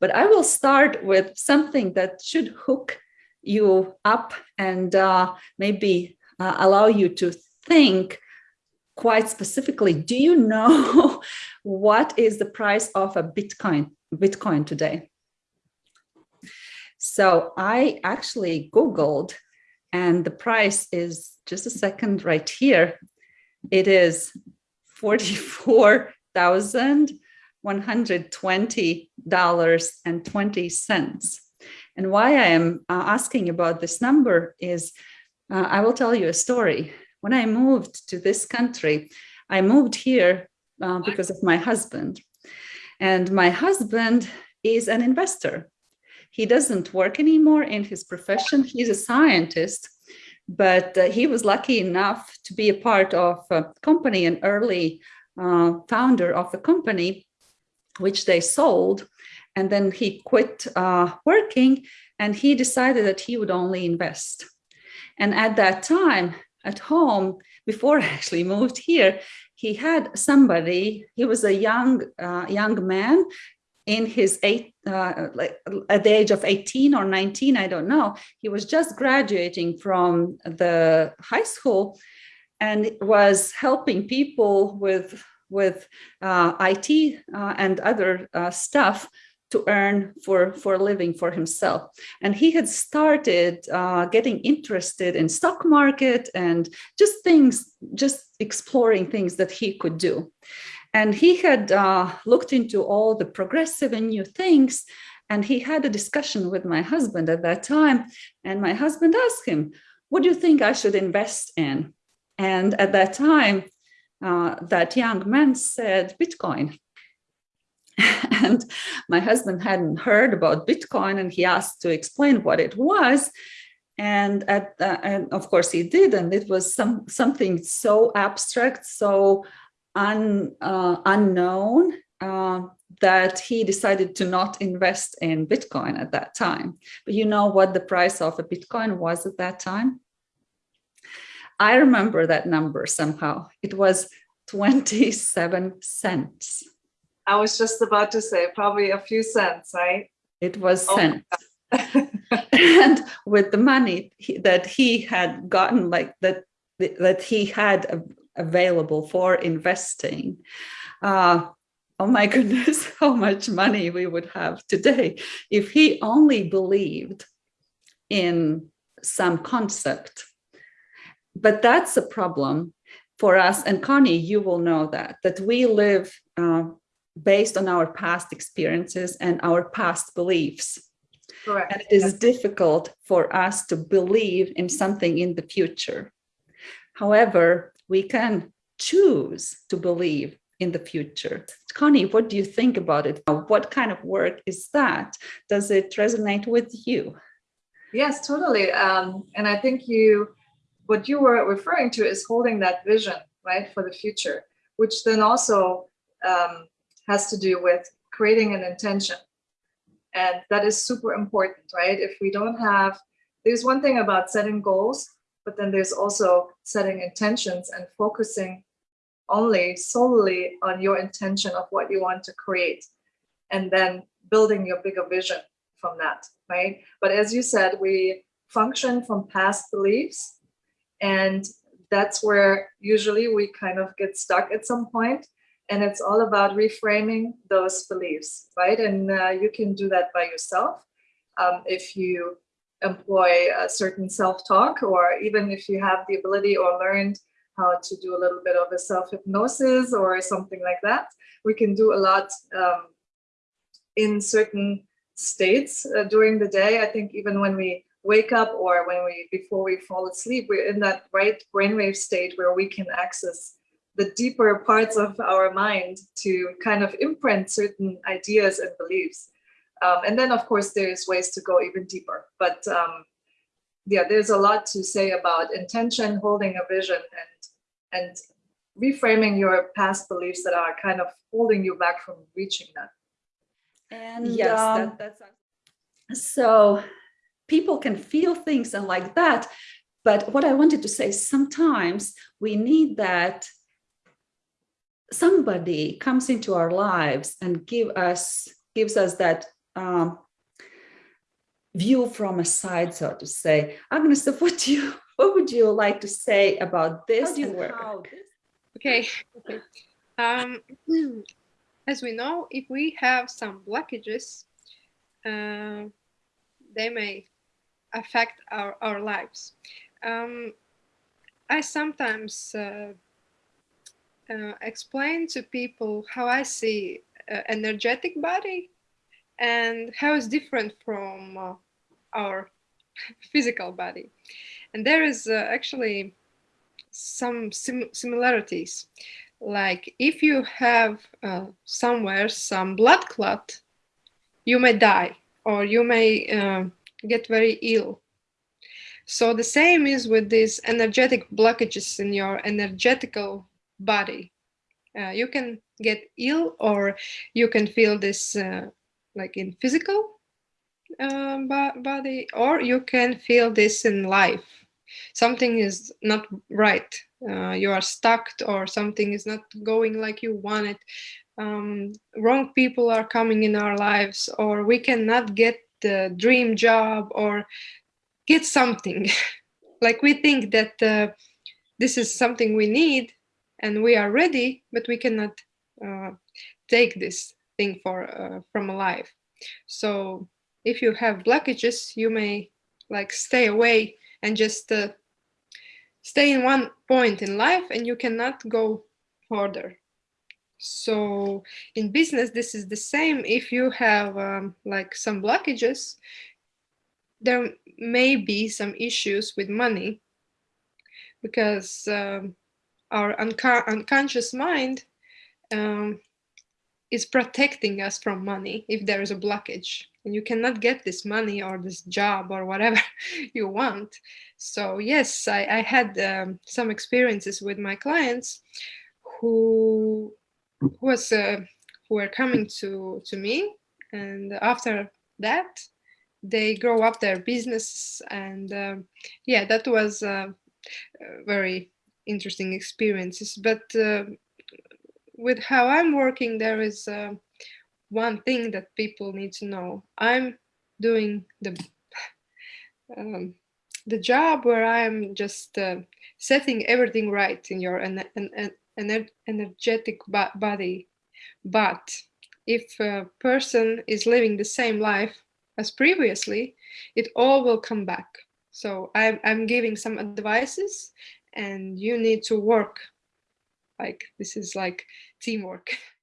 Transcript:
But I will start with something that should hook you up and uh, maybe uh, allow you to think quite specifically. Do you know what is the price of a Bitcoin, Bitcoin today? So I actually Googled and the price is just a second right here. It is $44,120.20. And why I am uh, asking about this number is uh, I will tell you a story. When I moved to this country, I moved here uh, because of my husband. And my husband is an investor. He doesn't work anymore in his profession. He's a scientist, but uh, he was lucky enough to be a part of a company, an early uh, founder of the company, which they sold. And then he quit uh, working and he decided that he would only invest. And at that time at home, before I actually moved here, he had somebody, he was a young, uh, young man in his eight, uh, like at the age of 18 or 19, I don't know, he was just graduating from the high school and was helping people with, with uh, IT uh, and other uh, stuff to earn for, for a living for himself. And he had started uh, getting interested in stock market and just things, just exploring things that he could do. And he had uh, looked into all the progressive and new things. And he had a discussion with my husband at that time. And my husband asked him, what do you think I should invest in? And at that time, uh, that young man said Bitcoin. and my husband hadn't heard about Bitcoin and he asked to explain what it was. And, at, uh, and of course he did, and it was some something so abstract, so un, uh, unknown uh, that he decided to not invest in Bitcoin at that time. But you know what the price of a Bitcoin was at that time? I remember that number somehow. It was 27 cents. I was just about to say probably a few cents, right? It was oh cents. and with the money he, that he had gotten like that that he had available for investing uh, oh my goodness how much money we would have today if he only believed in some concept but that's a problem for us and connie you will know that that we live uh, based on our past experiences and our past beliefs. Correct. And it is yes. difficult for us to believe in something in the future. However, we can choose to believe in the future. Connie, what do you think about it? What kind of work is that? Does it resonate with you? Yes, totally. Um, and I think you, what you were referring to is holding that vision, right, for the future, which then also um, has to do with creating an intention. And that is super important, right? If we don't have, there's one thing about setting goals, but then there's also setting intentions and focusing only solely on your intention of what you want to create and then building your bigger vision from that, right? But as you said, we function from past beliefs and that's where usually we kind of get stuck at some point and it's all about reframing those beliefs, right? And uh, you can do that by yourself um, if you employ a certain self-talk, or even if you have the ability or learned how to do a little bit of a self-hypnosis or something like that. We can do a lot um, in certain states uh, during the day. I think even when we wake up or when we before we fall asleep, we're in that right brainwave state where we can access the deeper parts of our mind to kind of imprint certain ideas and beliefs. Um, and then, of course, there's ways to go even deeper. But um, yeah, there's a lot to say about intention, holding a vision, and and reframing your past beliefs that are kind of holding you back from reaching that. And yes, um, that, that's so people can feel things and like that. But what I wanted to say, sometimes we need that somebody comes into our lives and give us gives us that um, view from a side, so to say. Agnes, what do you what would you like to say about this? How do you work? Okay. okay. Um, as we know, if we have some blockages, uh, they may affect our, our lives. Um, I sometimes uh, uh, explain to people how I see uh, energetic body and how it's different from uh, our physical body. And there is uh, actually some sim- similarities. Like if you have uh, somewhere some blood clot, you may die or you may get very ill. So the same is with these energetic blockages in your energetical body. Uh, you can get ill or you can feel this uh, like in physical uh, body or you can feel this in life something is not right uh, you are stuck or something is not going like you want it um, wrong people are coming in our lives or we cannot get the dream job or get something. Like we think that uh, this is something we need and we are ready but we cannot uh, take this thing for uh, from a life so if you have blockages you may like stay away and just uh, stay in one point in life and you cannot go further so in business this is the same. If you have um, like some blockages there may be some issues with money because um, our unco- unconscious mind um, is protecting us from money if there is a blockage. And you cannot get this money or this job or whatever you want. So yes i, I had um, some experiences with my clients who who was uh, who were coming to to me. And after that they grow up their business and um, yeah that was uh, uh, very interesting experiences. But uh, with how i'm working there is uh, one thing that people need to know. I'm doing the um, the job where i'm just uh, setting everything right in your en- en- en- ener- energetic body. But if a person is living the same life as previously it all will come back. So i'm, I'm giving some advices and you need to work. Like this is like teamwork